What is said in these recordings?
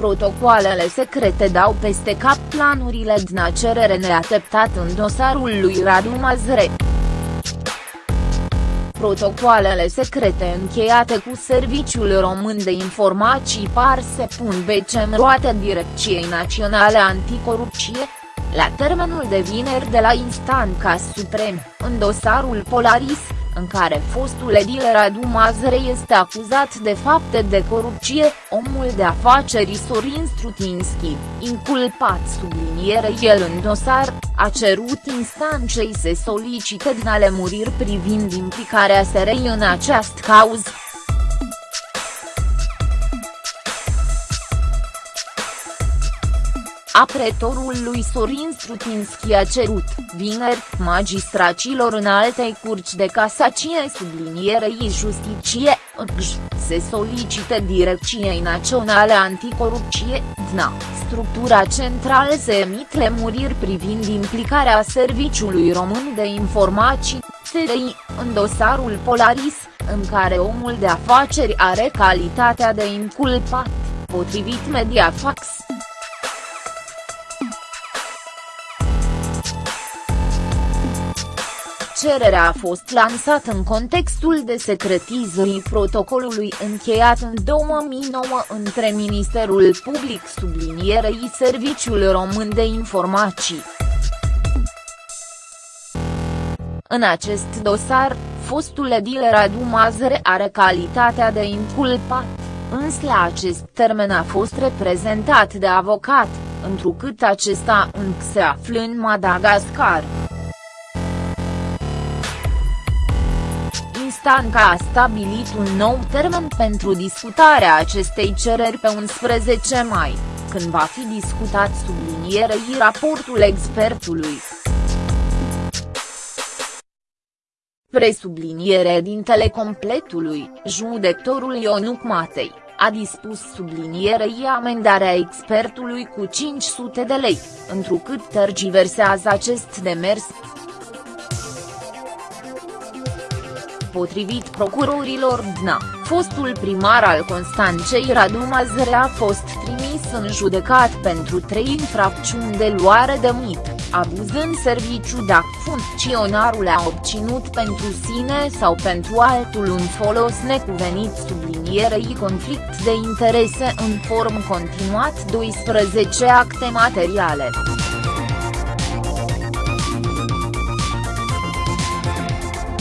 Protocoalele secrete dau peste cap planurile DNA cerere neateptat în dosarul lui Radu Mazre. Protocoalele secrete încheiate cu Serviciul Român de Informații par se pun bece în roate Direcției Naționale Anticorupție, la termenul de vineri de la Instanța Suprem, în dosarul Polaris, în care fostul edil Radu Mazre este acuzat de fapte de corupție, omul de afaceri Sorin Strutinski, inculpat subliniere el în dosar, a cerut instanței să solicite din alemuriri privind implicarea SRI în această cauză. Apretorul lui Sorin Strutinski a cerut, vineri, magistracilor în altei curci de casacie sublinierei justiție, se solicite Direcției Naționale Anticorupție, DNA, structura centrală să emit lemuriri privind implicarea Serviciului Român de Informații, SRI, în dosarul Polaris, în care omul de afaceri are calitatea de inculpat, potrivit Mediafax. Cererea a fost lansată în contextul de secretizării protocolului încheiat în 2009 între Ministerul Public sublinierei Serviciul Român de Informații. În acest dosar, fostul edil Radu Mazăre are calitatea de inculpat, însă la acest termen a fost reprezentat de avocat, întrucât acesta încă se află în Madagascar. Stanca a stabilit un nou termen pentru discutarea acestei cereri pe 11 mai, când va fi discutat sublinierei raportul expertului. Presubliniere dintele completului, judectorul Ionuc Matei, a dispus sublinierei amendarea expertului cu 500 de lei, întrucât tergiversează acest demers, Potrivit procurorilor DNA, fostul primar al Constanței Radu Mazăre a fost trimis în judecat pentru trei infracțiuni de luare de mit, abuz în serviciu dacă funcționarul a obținut pentru sine sau pentru altul un folos necuvenit sublinierei conflict de interese în form continuat. 12 acte materiale.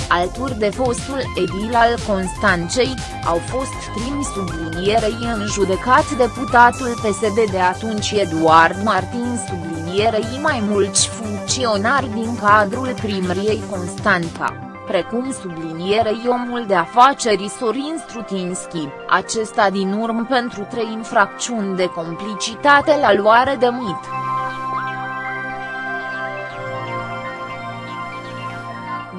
Alături de fostul edil al Constanței, au fost trimis sublinierei în judecat deputatul PSD de atunci Eduard Martin sublinierei mai mulți funcționari din cadrul primăriei Constanța precum sublinierei omul de afaceri Sorin Strutinski, acesta din urmă pentru trei infracțiuni de complicitate la luare de mit.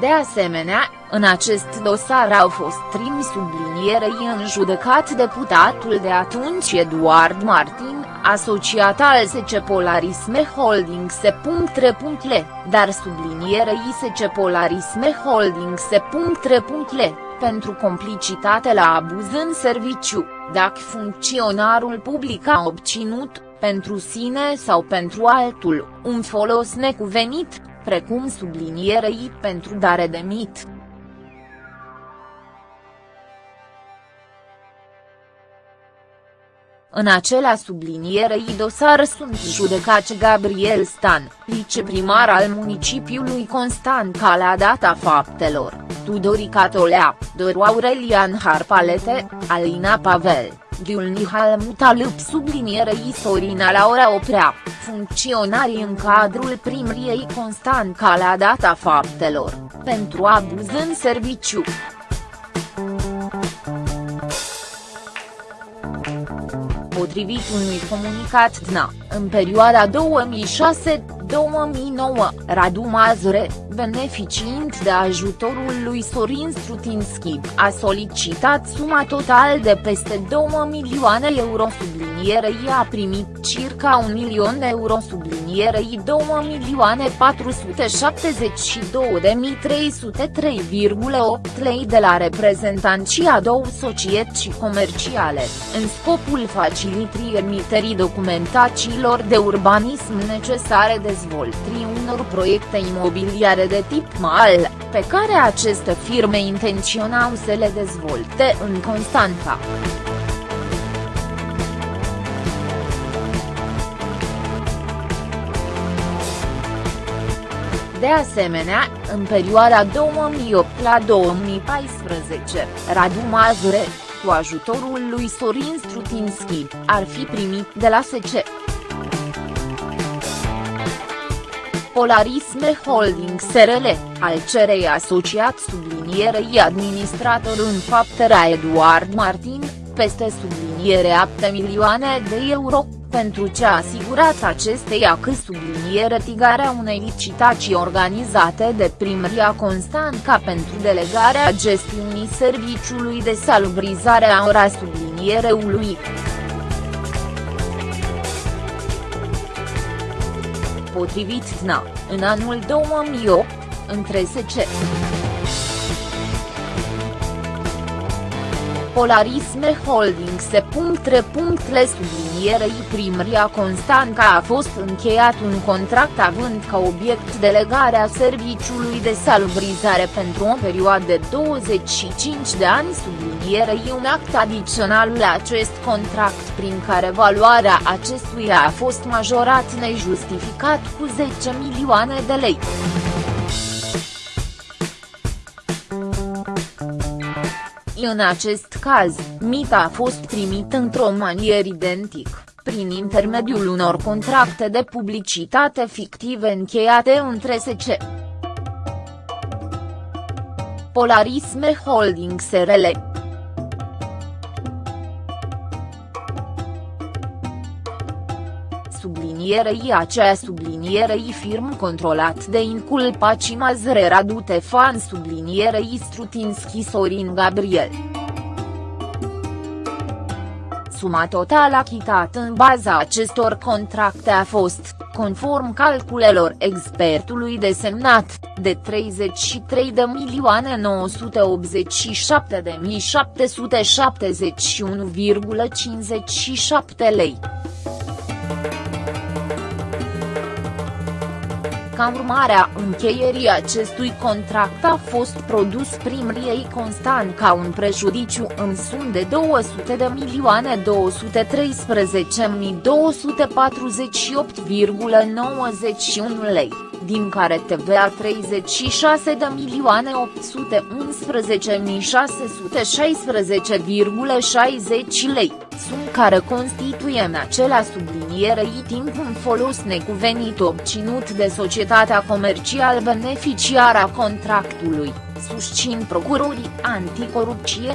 De asemenea, în acest dosar au fost trimis sublinierei în judecat deputatul de atunci Eduard Martin, asociat al SC Polarisme Holding Se.L, dar sublinierei SC Polarisme Holding Se.L, pentru complicitate la abuz în serviciu, dacă funcționarul public a obținut, pentru sine sau pentru altul, un folos necuvenit, precum sublinierei pentru dare de mit. În acela sublinierei dosar sunt judecați Gabriel Stan, viceprimar al municipiului Constanța la data faptelor, Tudorica Tolea, Doru Aurelian Harpalete, Alina Pavel, Ghiulnihal Mutalâp sublinierei Sorina Laura Oprea, funcționarii în cadrul primriei Constanța la data faptelor, pentru abuz în serviciu. Potrivit unui comunicat DNA, în perioada 2006-2009, Radu Mazure, beneficiind de ajutorul lui Sorin Strutinski, a solicitat suma total de peste 2 milioane euro sublinierei a primit circa un milion euro subliniere sublinierei 2.472.303,8 lei de la reprezentanții a două societăți comerciale, în scopul facilitării emiterii documentațiilor de urbanism necesare dezvoltării unor proiecte imobiliare de tip MAL, pe care aceste firme intenționau să le dezvolte în Constanța. De asemenea, în perioada 2008 la 2014, Radu Mazure, cu ajutorul lui Sorin Strutinski, ar fi primit de la SC. Polarisme Holding SRL, al cerei asociat sublinierei administrator în fapt era Eduard Martin, peste subliniere 7 milioane de euro pentru ce a asigurat acesteia că subliniere tigarea unei licitații organizate de primăria Constanța pentru delegarea gestiunii serviciului de salubrizare a ora sublinierului. Potrivit TNA, în anul 2008, între SC. Polarisme Holding se le sublinierei primăria Constanța a fost încheiat un contract având ca obiect delegarea serviciului de salubrizare pentru o perioadă de 25 de ani sublinierei un act adițional la acest contract prin care valoarea acestuia a fost majorat nejustificat cu 10 milioane de lei. În acest caz, mita a fost primită într-o manieră identic, prin intermediul unor contracte de publicitate fictive încheiate între SC. Polarisme Holding SRL sublinierei aceea sublinierei firm controlat de inculpaci Mazre Radu Tefan sublinierei Strutinski Sorin Gabriel. Suma totală achitată în baza acestor contracte a fost, conform calculelor expertului desemnat, de 33.987.771,57 lei. Ca urmare a încheierii acestui contract a fost produs primriei Constant ca un prejudiciu în sum de 200 de milioane 213.248,91 lei, din care TVA 36 de milioane 811.616,60 lei sum care constituie în acela sublinierei timp un folos necuvenit obținut de societatea comercial beneficiară a contractului, susțin procurorii anticorupție.